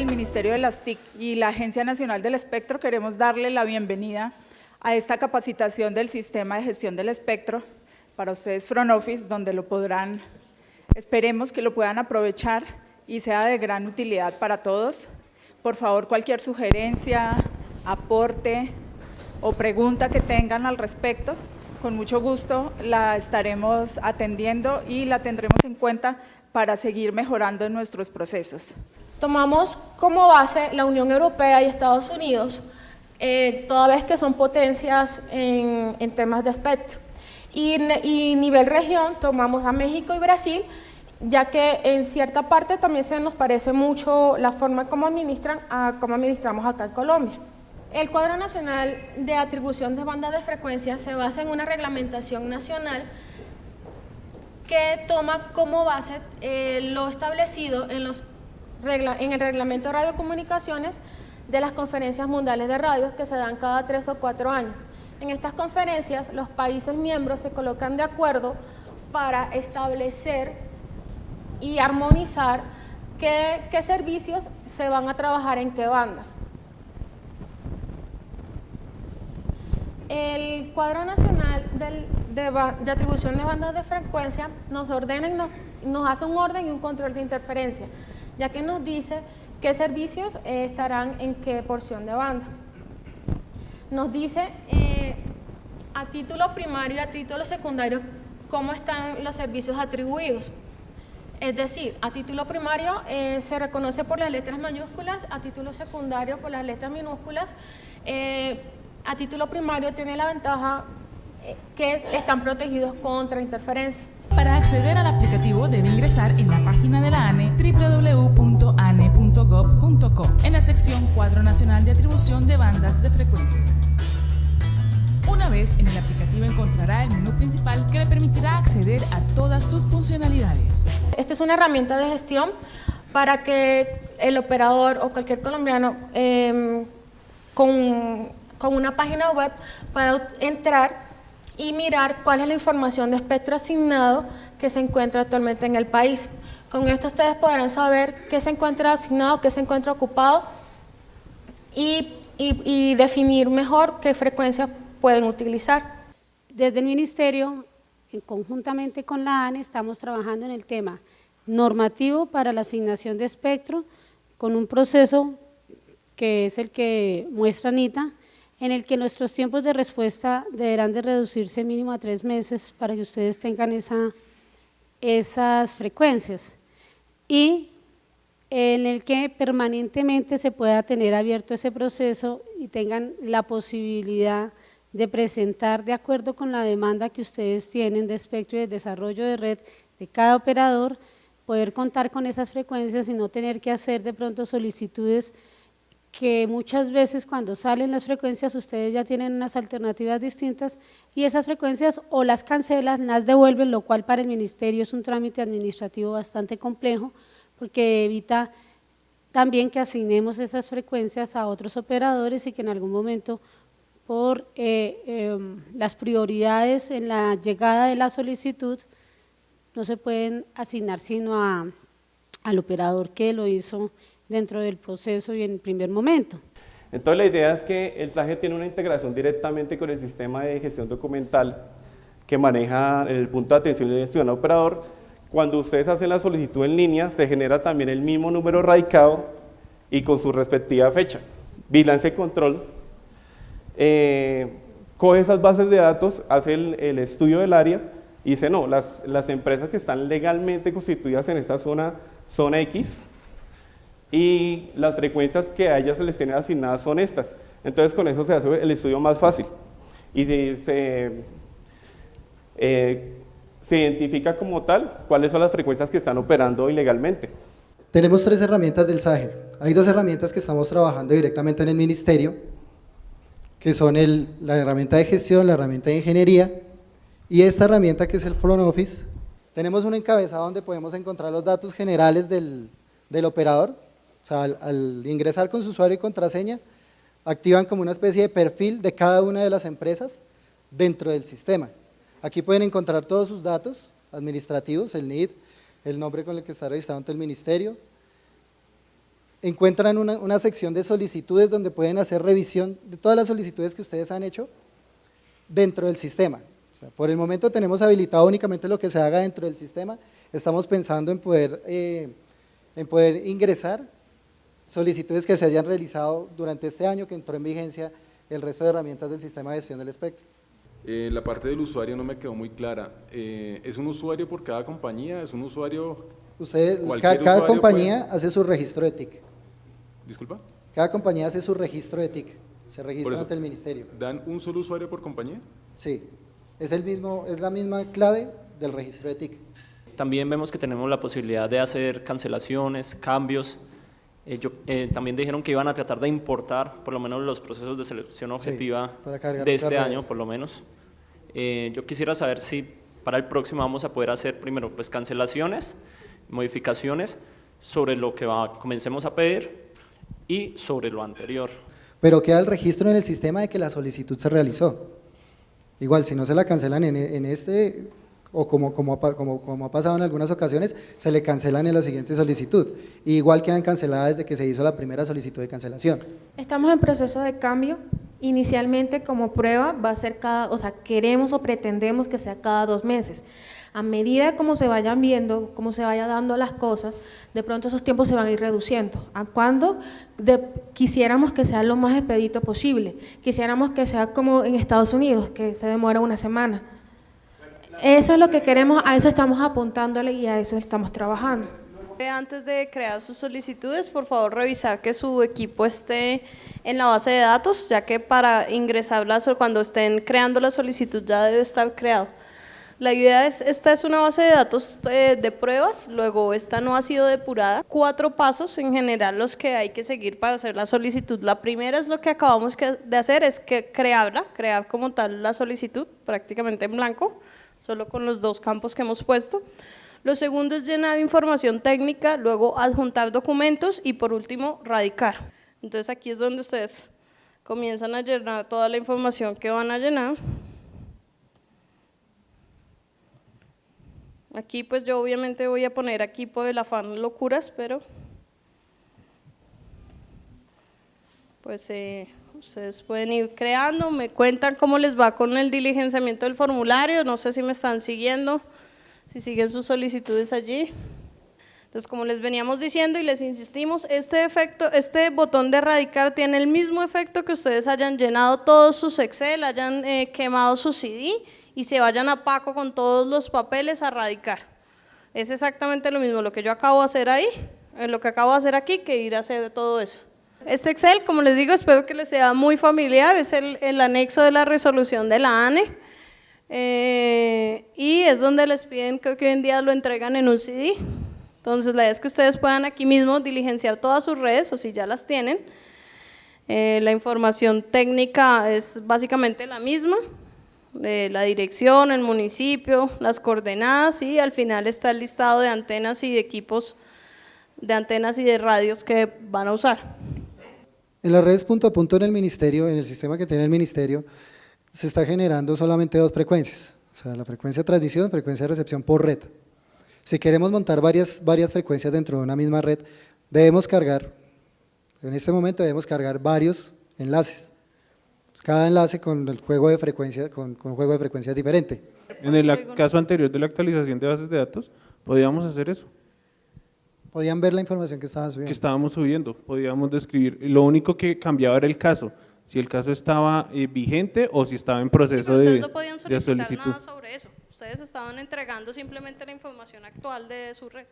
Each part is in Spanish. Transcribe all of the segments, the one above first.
del Ministerio de las TIC y la Agencia Nacional del Espectro queremos darle la bienvenida a esta capacitación del Sistema de Gestión del Espectro para ustedes Front Office, donde lo podrán, esperemos que lo puedan aprovechar y sea de gran utilidad para todos. Por favor, cualquier sugerencia, aporte o pregunta que tengan al respecto, con mucho gusto la estaremos atendiendo y la tendremos en cuenta para seguir mejorando nuestros procesos. Tomamos como base la Unión Europea y Estados Unidos, eh, toda vez que son potencias en, temas de espectro. Y, y nivel región tomamos a México y Brasil, ya que en cierta parte también se nos parece mucho la forma como administran a cómo administramos acá en Colombia. El cuadro nacional de atribución de bandas de frecuencia se basa en una reglamentación nacional que toma como base eh, lo establecido en, los en el reglamento de radiocomunicaciones de las conferencias mundiales de radio que se dan cada tres o cuatro años. En estas conferencias los países miembros se colocan de acuerdo para establecer y armonizar qué servicios se van a trabajar en qué bandas. El cuadro nacional de, atribución de bandas de frecuencia nos ordena y nos, hace un orden y un control de interferencia, ya que nos dice qué servicios eh, estarán en qué porción de banda. Nos dice eh, a título primario y a título secundario cómo están los servicios atribuidos. Es decir, a título primario eh, se reconoce por las letras mayúsculas, a título secundario por las letras minúsculas, a título primario tiene la ventaja que están protegidos contra interferencia. Para acceder al aplicativo debe ingresar en la página de la ANE www.ane.gov.co en la sección Cuadro Nacional de Atribución de Bandas de Frecuencia. Una vez en el aplicativo encontrará el menú principal que le permitirá acceder a todas sus funcionalidades. Esta es una herramienta de gestión para que el operador o cualquier colombiano em, con con una página web puedo entrar y mirar cuál es la información de espectro asignado que se encuentra actualmente en el país. Con esto ustedes podrán saber qué se encuentra asignado, qué se encuentra ocupado y, definir mejor qué frecuencias pueden utilizar. Desde el Ministerio, conjuntamente con la ANE, estamos trabajando en el tema normativo para la asignación de espectro con un proceso que es el que muestra Anita, en el que nuestros tiempos de respuesta deberán de reducirse mínimo a tres meses para que ustedes tengan esa, esas frecuencias. Y en el que permanentemente se pueda tener abierto ese proceso y tengan la posibilidad de presentar de acuerdo con la demanda que ustedes tienen de espectro y de desarrollo de red de cada operador, poder contar con esas frecuencias y no tener que hacer de pronto solicitudes que muchas veces cuando salen las frecuencias ustedes ya tienen unas alternativas distintas y esas frecuencias o las cancelan, las devuelven, lo cual para el ministerio es un trámite administrativo bastante complejo porque evita también que asignemos esas frecuencias a otros operadores y que en algún momento por eh, em, las prioridades en la llegada de la solicitud no se pueden asignar sino al operador que lo hizo dentro del proceso y en el primer momento. Entonces la idea es que el SAGE tiene una integración directamente con el sistema de gestión documental que maneja el punto de atención y gestión operador. Cuando ustedes hacen la solicitud en línea, se genera también el mismo número radicado y con su respectiva fecha. Vigilancia y control eh, coge esas bases de datos, hace el, estudio del área y dice, no, las, empresas que están legalmente constituidas en esta zona son X, y las frecuencias que a ellas se les tienen asignadas son estas. Entonces con eso se hace el estudio más fácil y se, eh, se identifica como tal cuáles son las frecuencias que están operando ilegalmente. Tenemos tres herramientas del SAGE. Hay dos herramientas que estamos trabajando directamente en el ministerio, que son el, la herramienta de gestión, la herramienta de ingeniería y esta herramienta que es el Front Office. Tenemos un encabezado donde podemos encontrar los datos generales del, del operador, o sea, al, ingresar con su usuario y contraseña, activan como una especie de perfil de cada una de las empresas dentro del sistema. Aquí pueden encontrar todos sus datos administrativos, el NID, el nombre con el que está registrado ante el ministerio, encuentran una, sección de solicitudes donde pueden hacer revisión de todas las solicitudes que ustedes han hecho dentro del sistema. Por el momento tenemos habilitado únicamente lo que se haga dentro del sistema, estamos pensando en poder, eh, en poder ingresar solicitudes que se hayan realizado durante este año que entró en vigencia el resto de herramientas del sistema de gestión del espectro. Eh, la parte del usuario no me quedó muy clara. Eh, ¿Es un usuario por cada compañía? ¿Es un usuario...? Usted, cada, usuario compañía hace su registro de TIC. Disculpa. Cada compañía hace su registro de TIC, se registra eso. ante el ministerio. ¿Dan un solo usuario por compañía? Sí, es, el mismo, es la misma clave del registro de TIC. También vemos que tenemos la posibilidad de hacer cancelaciones, cambios. Eh, yo- eh, también dijeron que iban a tratar de importar por lo menos los procesos de selección objetiva cargar de este año, por lo menos. Eh, yo quisiera saber si para el próximo vamos a poder hacer primero pues cancelaciones, modificaciones sobre lo que va- comencemos a pedir y sobre lo anterior. Pero queda el registro en el sistema de que la solicitud se realizó. Igual, si no se la cancelan en, en este, o como, como, como, como ha pasado en algunas ocasiones, se le cancelan en la siguiente solicitud. Igual quedan canceladas desde que se hizo la primera solicitud de cancelación. Estamos en proceso de cambio. Inicialmente como prueba va a ser cada, o sea, queremos o pretendemos que sea cada dos meses. A medida como se vayan viendo, como se vaya dando las cosas, de pronto esos tiempos se van a ir reduciendo. ¿A cuándo? De- quisiéramos que sea lo más expedito posible. Quisiéramos que sea como en Estados Unidos, que se demora una semana. Eso es lo que queremos, a eso estamos apuntándole y a eso estamos trabajando. Antes de crear sus solicitudes, por favor revisar que su equipo esté en la base de datos, ya que para ingresarlas o cuando estén creando la solicitud ya debe estar creado. La idea es, esta es una base de datos eh, de pruebas, luego esta no ha sido depurada. Cuatro pasos en general los que hay que seguir para hacer la solicitud. La primera es lo que acabamos de hacer, es que crearla, crear como tal la solicitud, prácticamente en blanco, solo con los dos campos que hemos puesto. Lo segundo es llenar información técnica, luego adjuntar documentos y por último radicar. Entonces aquí es donde ustedes comienzan a llenar toda la información que van a llenar. Aquí pues yo obviamente voy a poner aquí por el afán locuras, pero pues eh, ustedes pueden ir creando, me cuentan cómo les va con el diligenciamiento del formulario, no sé si me están siguiendo, si siguen sus solicitudes allí. Entonces, como les veníamos diciendo y les insistimos, este efecto, este botón de erradicar tiene el mismo efecto que ustedes hayan llenado todos sus Excel, hayan eh, quemado su CD y se vayan a Paco con todos los papeles a erradicar. Es exactamente lo mismo lo que yo acabo de hacer ahí, eh, lo que acabo de hacer aquí, que ir a hacer todo eso. Este Excel, como les digo, espero que les sea muy familiar, es el, el anexo de la resolución de la ANE. Eh, y es donde les piden, creo que hoy en día lo entregan en un CD. Entonces, la idea es que ustedes puedan aquí mismo diligenciar todas sus redes, o si ya las tienen. Eh, la información técnica es básicamente la misma, de la dirección, el municipio, las coordenadas y al final está el listado de antenas y de equipos de antenas y de radios que van a usar. En las redes punto a punto en el ministerio, en el sistema que tiene el ministerio, se está generando solamente dos frecuencias, o sea, la frecuencia de transmisión, frecuencia de recepción por red. Si queremos montar varias, varias frecuencias dentro de una misma red, debemos cargar, en este momento debemos cargar varios enlaces, cada enlace con el juego de frecuencia, con, con un juego de frecuencias diferente. En el caso anterior de la actualización de bases de datos, podíamos hacer eso, Podían ver la información que estaban que subiendo. estábamos subiendo, podíamos describir. Lo único que cambiaba era el caso, si el caso estaba eh, vigente o si estaba en Sí, proceso pero de, ustedes no podían de solicitar solicitud. nada sobre eso. Ustedes estaban entregando simplemente la información actual de su red.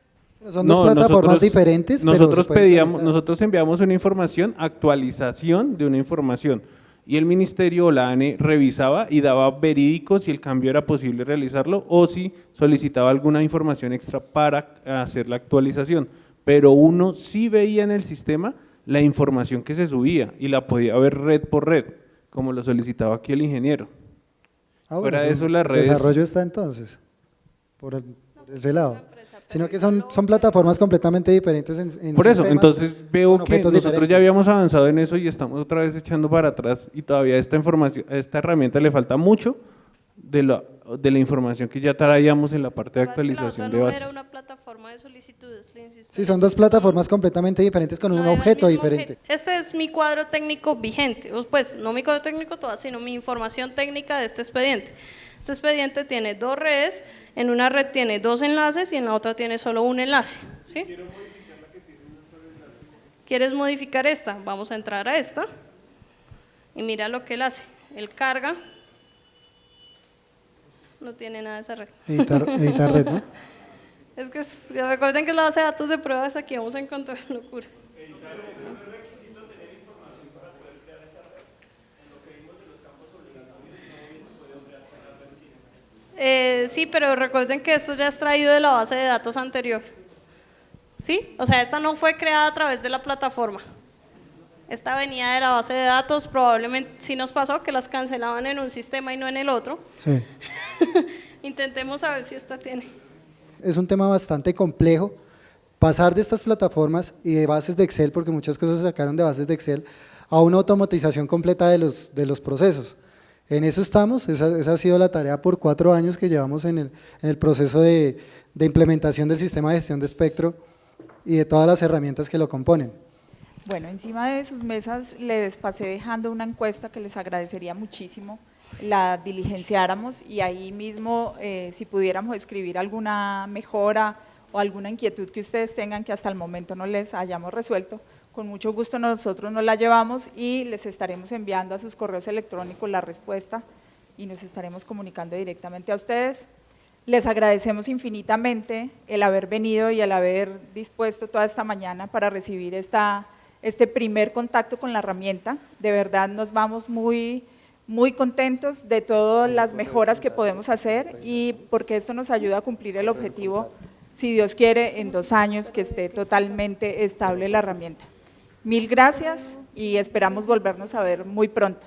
Son dos No, plataformas nosotros- diferentes, pero Nosotros pedíamos, conectar. nosotros enviamos una información, actualización de una información, y el ministerio o la ANE revisaba y daba verídico si el cambio era posible realizarlo o si solicitaba alguna información extra para hacer la actualización. Pero uno sí veía en el sistema la información que se subía y la podía ver red por red, como lo solicitaba aquí el ingeniero. Ah, Fuera sí, de eso, las el redes- desarrollo está entonces, por, el- por ese lado. Sino que son, son plataformas completamente diferentes en, en Por eso, sistemas, entonces veo que nosotros diferentes. ya habíamos avanzado en eso y estamos otra vez echando para atrás y todavía esta información, a esta herramienta le falta mucho de la, de la información que ya traíamos en la parte de actualización de no bases. era una plataforma de solicitudes, Sí, son dos plataformas completamente diferentes con No un objeto diferente. objeto. Este es mi cuadro técnico vigente, pues no mi cuadro técnico todavía, sino mi información técnica de este expediente. Este expediente tiene dos redes, en una red tiene dos enlaces y en la otra tiene solo un enlace. ¿sí? ¿Quieres modificar esta? Vamos a entrar a esta y mira lo que él hace. Él carga, no tiene nada de esa red. Editar, editar red, ¿no? Es que recuerden que es la base de datos de pruebas, aquí vamos a encontrar locura. Eh, sí, pero recuerden que esto ya es traído de la base de datos anterior. ¿Sí? O sea, esta no fue creada a través de la plataforma. Esta venía de la base de datos, probablemente sí nos pasó que las cancelaban en un sistema y no en el otro. Sí. Intentemos a ver si esta tiene. Es un tema bastante complejo. Pasar de estas plataformas y de bases de Excel, porque muchas cosas se sacaron de bases de Excel, a una automatización completa de los, de los procesos. En eso estamos, esa, ha sido la tarea por cuatro años que llevamos en el, proceso de, de implementación del sistema de gestión de espectro y de todas las herramientas que lo componen. Bueno, encima de sus mesas les pasé dejando una encuesta que les agradecería muchísimo la diligenciáramos y ahí mismo eh, si pudiéramos escribir alguna mejora o alguna inquietud que ustedes tengan que hasta el momento no les hayamos resuelto, con mucho gusto nosotros nos la llevamos y les estaremos enviando a sus correos electrónicos la respuesta y nos estaremos comunicando directamente a ustedes. Les agradecemos infinitamente el haber venido y el haber dispuesto toda esta mañana para recibir esta, este primer contacto con la herramienta. De verdad nos vamos muy, muy contentos de todas las mejoras que podemos hacer y porque esto nos ayuda a cumplir el objetivo, si Dios quiere, en dos años que esté totalmente estable la herramienta. Mil gracias y esperamos volvernos a ver muy pronto.